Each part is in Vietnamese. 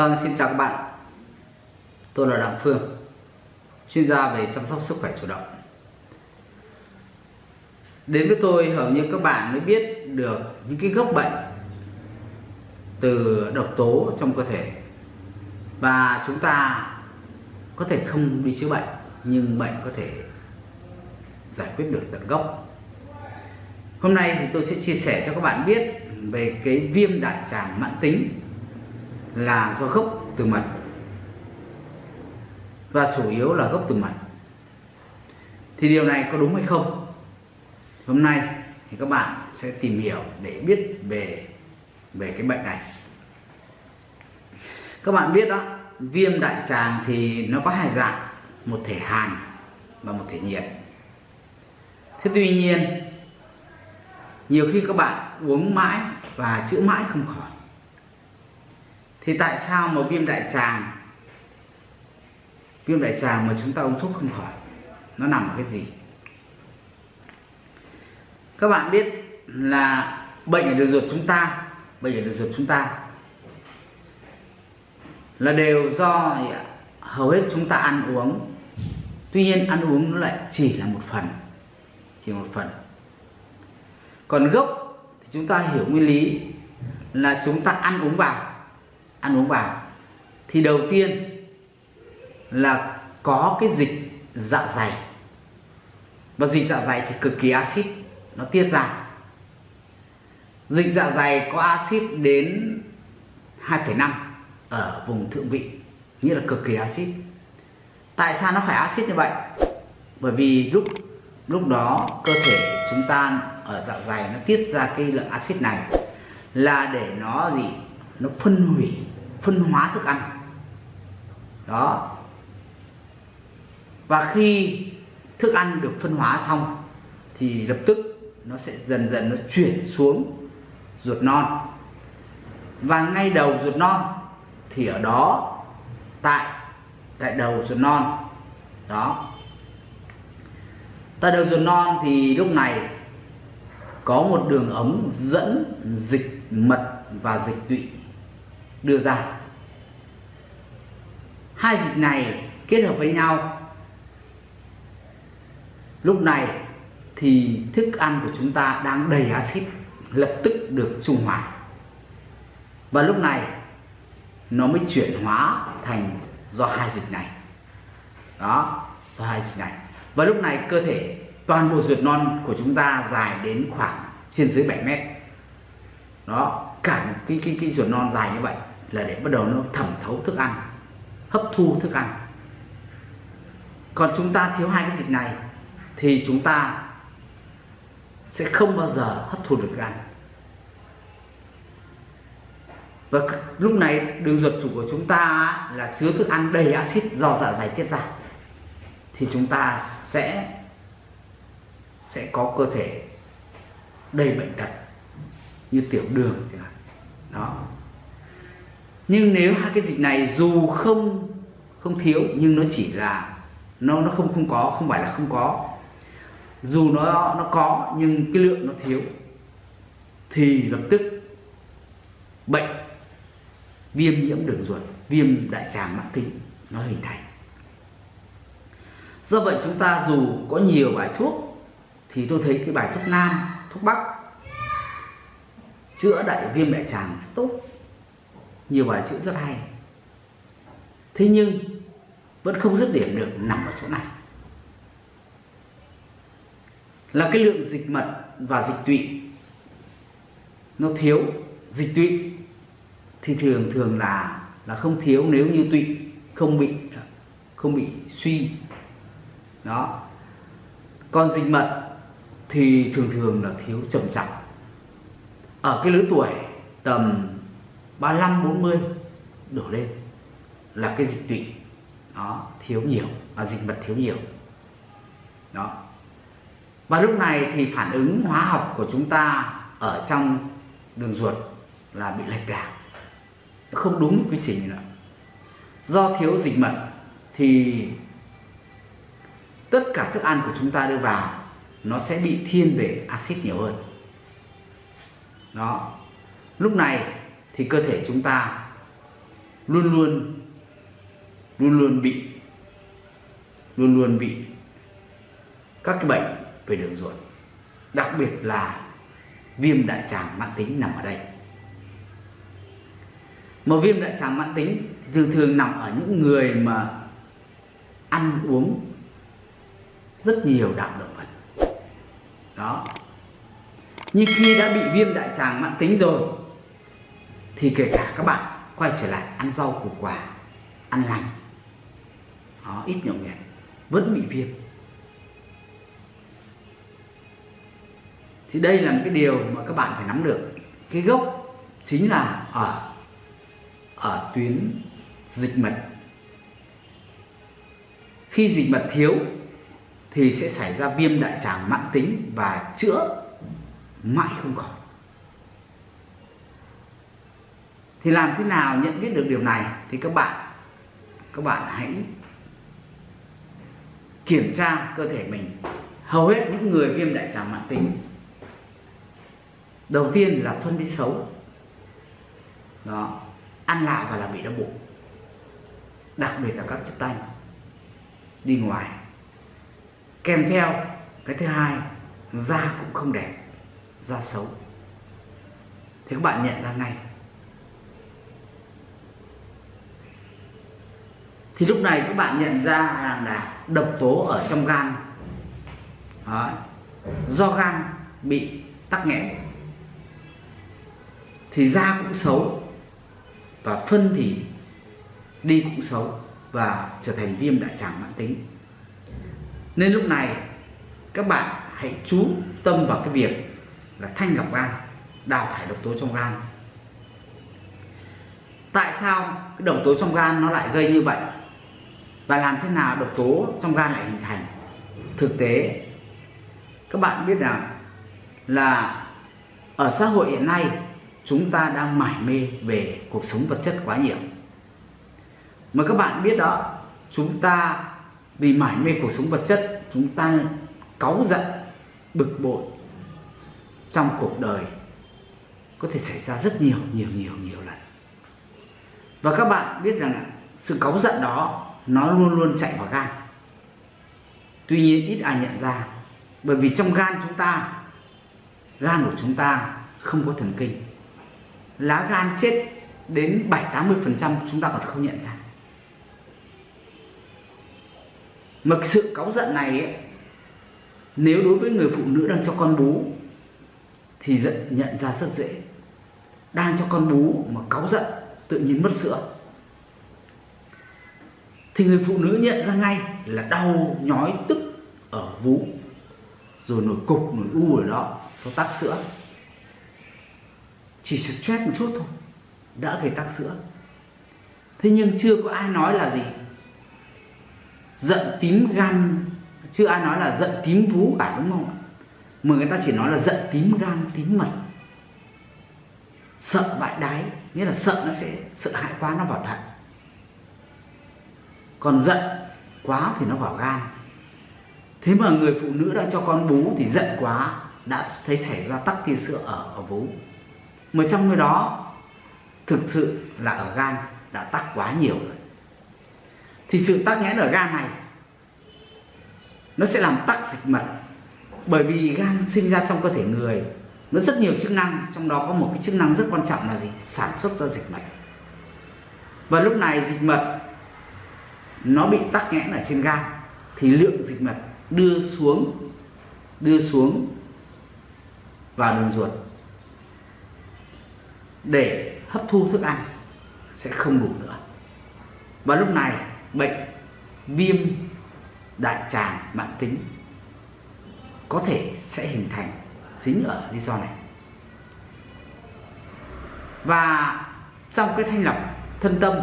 Vâng, xin chào các bạn. Tôi là Đặng Phương, chuyên gia về chăm sóc sức khỏe chủ động. Đến với tôi hầu như các bạn mới biết được những cái gốc bệnh từ độc tố trong cơ thể và chúng ta có thể không đi chữa bệnh nhưng bệnh có thể giải quyết được tận gốc. Hôm nay thì tôi sẽ chia sẻ cho các bạn biết về cái viêm đại tràng mãn tính là do gốc từ mật. Và chủ yếu là gốc từ mật. Thì điều này có đúng hay không? Hôm nay thì các bạn sẽ tìm hiểu để biết về về cái bệnh này. Các bạn biết đó, viêm đại tràng thì nó có hai dạng, một thể hàn và một thể nhiệt. Thế tuy nhiên, nhiều khi các bạn uống mãi và chữa mãi không khỏi thì tại sao mà viêm đại tràng? Viêm đại tràng mà chúng ta uống thuốc không khỏi, nó nằm ở cái gì? Các bạn biết là bệnh ở đường ruột chúng ta, bệnh ở đường ruột chúng ta là đều do hầu hết chúng ta ăn uống. Tuy nhiên ăn uống nó lại chỉ là một phần, chỉ một phần. Còn gốc thì chúng ta hiểu nguyên lý là chúng ta ăn uống vào ăn uống vào. Thì đầu tiên là có cái dịch dạ dày. Và dịch dạ dày thì cực kỳ axit nó tiết ra. Dịch dạ dày có axit đến 2,5 ở vùng thượng vị nghĩa là cực kỳ axit. Tại sao nó phải axit như vậy? Bởi vì lúc lúc đó cơ thể chúng ta ở dạ dày nó tiết ra cái lượng axit này là để nó gì? Nó phân hủy phân hóa thức ăn. Đó. Và khi thức ăn được phân hóa xong, thì lập tức nó sẽ dần dần nó chuyển xuống ruột non. Và ngay đầu ruột non thì ở đó, tại tại đầu ruột non. Đó. Tại đầu ruột non thì lúc này có một đường ống dẫn dịch mật và dịch tụy đưa ra. Hai dịch này kết hợp với nhau. Lúc này thì thức ăn của chúng ta đang đầy axit, lập tức được trung hòa. Và lúc này nó mới chuyển hóa thành do hai dịch này. Đó, do hai dịch này. Và lúc này cơ thể toàn bộ ruột non của chúng ta dài đến khoảng trên dưới 7 mét. Đó, cả một cái cái cái ruột non dài như vậy là để bắt đầu nó thẩm thấu thức ăn, hấp thu thức ăn. Còn chúng ta thiếu hai cái dịch này thì chúng ta sẽ không bao giờ hấp thu được thức ăn. Và lúc này đường ruột chủ của chúng ta là chứa thức ăn đầy axit do dạ dày tiết ra. Thì chúng ta sẽ sẽ có cơ thể đầy bệnh tật như tiểu đường chẳng hạn. Đó nhưng nếu hai cái dịch này dù không không thiếu, nhưng nó chỉ là, nó nó không không có, không phải là không có. Dù nó nó có, nhưng cái lượng nó thiếu, thì lập tức bệnh viêm nhiễm đường ruột, viêm đại tràng mãn tính, nó hình thành. Do vậy chúng ta dù có nhiều bài thuốc, thì tôi thấy cái bài thuốc nam, thuốc bắc, chữa đại viêm đại tràng rất tốt nhiều bài chữ rất hay. Thế nhưng, vẫn không dứt điểm được nằm ở chỗ này. Là cái lượng dịch mật và dịch tụy. Nó thiếu dịch tụy thì thường thường là là không thiếu nếu như tụy không bị không bị suy. Đó. Còn dịch mật thì thường thường là thiếu trầm trọng. Ở cái lứa tuổi tầm 35 40 đổ lên là cái dịch tụy. Nó thiếu nhiều và dịch mật thiếu nhiều. Đó. Và lúc này thì phản ứng hóa học của chúng ta ở trong đường ruột là bị lệch lạc. Không đúng quy trình nữa. Do thiếu dịch mật thì tất cả thức ăn của chúng ta đưa vào, nó sẽ bị thiên về axit nhiều hơn. Đó. Lúc này thì cơ thể chúng ta luôn luôn luôn luôn bị, luôn luôn bị các cái bệnh về đường ruột. Đặc biệt là viêm đại tràng mãn tính nằm ở đây. Mà viêm đại tràng mãn tính thì thường thường nằm ở những người mà ăn uống rất nhiều đạm động vật. Đó. Nhưng khi đã bị viêm đại tràng mãn tính rồi thì kể cả các bạn quay trở lại ăn rau củ quả ăn lành đó, ít nhậu nhẹt vẫn bị viêm. Thì đây là một cái điều mà các bạn phải nắm được. Cái gốc chính là ở ở tuyến dịch mật. Khi dịch mật thiếu thì sẽ xảy ra viêm đại tràng mãn tính và chữa mãi không khỏi. Thì làm thế nào nhận biết được điều này? Thì các bạn các bạn hãy kiểm tra cơ thể mình. Hầu hết những người viêm đại tràng mãn tính, đầu tiên là phân đi xấu. Đó, ăn lạ và là bị đau bụng. Đặc biệt là các chất tanh đi ngoài. Kèm theo, cái thứ hai, da cũng không đẹp, da xấu. Thì các bạn nhận ra ngay thì lúc này các bạn nhận ra rằng là độc tố ở trong gan. Đó. do gan bị tắc nghẽn. Thì da cũng xấu và phân thì đi cũng xấu và trở thành viêm đại tràng mãn tính. Nên lúc này các bạn hãy chú tâm vào cái việc là thanh lọc gan, đào thải độc tố trong gan. Tại sao cái độc tố trong gan nó lại gây như vậy? Và làm thế nào độc tố trong gan lại hình thành? Thực tế, các bạn biết rằng là ở xã hội hiện nay, chúng ta đang mải mê về cuộc sống vật chất quá nhiều. Mà các bạn biết đó, chúng ta vì mải mê cuộc sống vật chất, chúng ta cáu giận, bực bội trong cuộc đời. Có thể xảy ra rất nhiều nhiều nhiều nhiều lần. Và các bạn biết rằng sự cáu giận đó nó luôn luôn chạy vào gan. Tuy nhiên ít ai nhận ra bởi vì trong gan chúng ta gan của chúng ta không có thần kinh. Lá gan chết đến 7-80% chúng ta còn không nhận ra. Mà sự cáu giận này ấy, nếu đối với người phụ nữ đang cho con bú thì giận nhận ra rất dễ. Đang cho con bú mà cáu giận tự nhiên mất sữa thì người phụ nữ nhận ra ngay là đau, nhói, tức ở vú, rồi nổi cục, nổi u ở đó do tắc sữa. Chỉ stress một chút thôi, đã gây tắc sữa. Thế nhưng chưa có ai nói là gì. Giận tím gan, chưa ai nói là giận tím vú cả, đúng không mà người ta chỉ nói là giận tím gan, tím mật sợ bại đái, nghĩa là sợ nó sẽ, sợ hãi quá, nó vào thận còn giận quá thì nó vào gan. Thế mà người phụ nữ đã cho con bú thì giận quá, đã thấy xảy ra tắc tia sữa ở ở vú. Mà trong người đó, thực sự là ở gan đã tắc quá nhiều rồi. Thì sự tắc nghẽn ở gan này, nó sẽ làm tắc dịch mật. Bởi vì gan sinh ra trong cơ thể người, nó rất nhiều chức năng, trong đó có một cái chức năng rất quan trọng là gì? Sản xuất ra dịch mật. Và lúc này dịch mật nó bị tắc nghẽn ở trên gan, thì lượng dịch mật đưa xuống đưa xuống vào đường ruột. Để hấp thu thức ăn sẽ không đủ nữa. Và lúc này, bệnh viêm đại tràng mãn tính có thể sẽ hình thành chính ở lý do này. Và trong cái thanh lọc thân tâm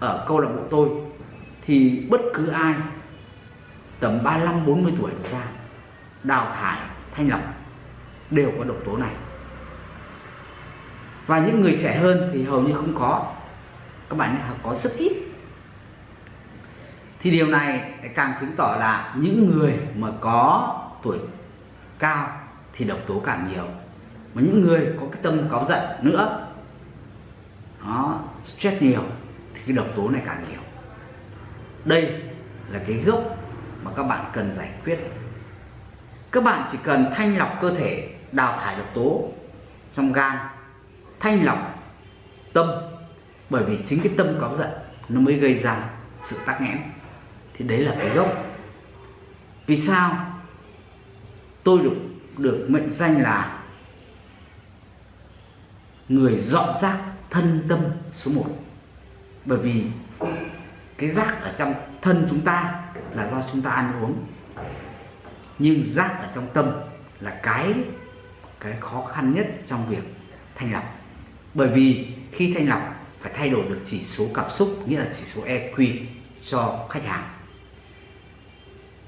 ở câu lạc bộ tôi thì bất cứ ai, tầm 35 40 tuổi trở ra, đào thải, thanh lọc, đều có độc tố này. Và những người trẻ hơn thì hầu như không có. Các bạn nhé có rất ít. Thì điều này càng chứng tỏ là những người mà có tuổi cao thì độc tố càng nhiều. Mà những người có cái tâm cáu giận nữa, nó stress nhiều, thì cái độc tố này càng nhiều đây là cái gốc mà các bạn cần giải quyết. Các bạn chỉ cần thanh lọc cơ thể, đào thải độc tố trong gan, thanh lọc tâm, bởi vì chính cái tâm cáu giận nó mới gây ra sự tắc nghẽn. Thì đấy là cái gốc. Vì sao tôi được được mệnh danh là người dọn rác thân tâm số 1 bởi vì cái rác ở trong thân chúng ta là do chúng ta ăn uống. Nhưng rác ở trong tâm là cái cái khó khăn nhất trong việc thanh lọc. Bởi vì khi thanh lọc phải thay đổi được chỉ số cảm xúc nghĩa là chỉ số EQ cho khách hàng.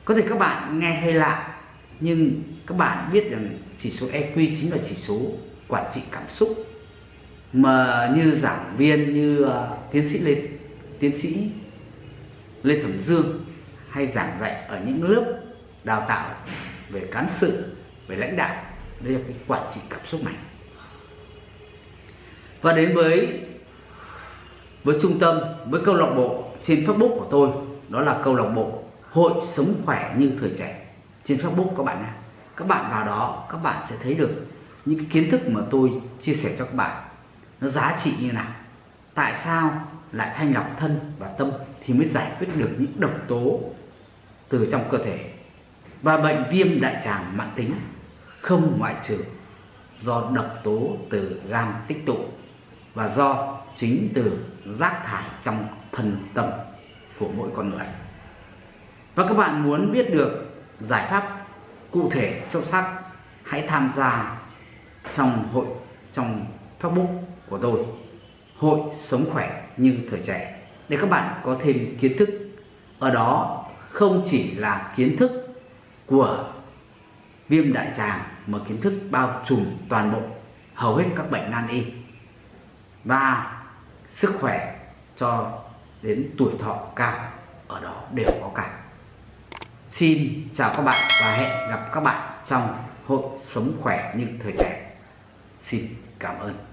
Có thể các bạn nghe hơi lạ nhưng các bạn biết rằng chỉ số EQ chính là chỉ số quản trị cảm xúc. Mà như giảng viên như uh, tiến sĩ lên tiến sĩ Lê Thẩm Dương hay giảng dạy ở những lớp đào tạo về cán sự, về lãnh đạo. Đây là cái quản trị cảm xúc này. Và đến với với trung tâm, với câu lạc bộ trên Facebook của tôi, đó là câu lạc bộ hội sống khỏe như thời trẻ. Trên Facebook các bạn nha các bạn vào đó, các bạn sẽ thấy được những cái kiến thức mà tôi chia sẻ cho các bạn. Nó giá trị như nào? Tại sao lại thanh lọc thân và tâm? Thì mới giải quyết được những độc tố từ trong cơ thể và bệnh viêm đại tràng mãn tính không ngoại trừ do độc tố từ gan tích tụ và do chính từ rác thải trong thân tâm của mỗi con người. Và các bạn muốn biết được giải pháp cụ thể sâu sắc, hãy tham gia trong hội, trong Facebook của tôi, Hội Sống Khỏe như Thời Trẻ để các bạn có thêm kiến thức ở đó không chỉ là kiến thức của viêm đại tràng, mà kiến thức bao trùm toàn bộ, hầu hết các bệnh nan y và sức khỏe cho đến tuổi thọ cao ở đó đều có cả. Xin chào các bạn và hẹn gặp các bạn trong hội sống khỏe như thời trẻ. Xin cảm ơn.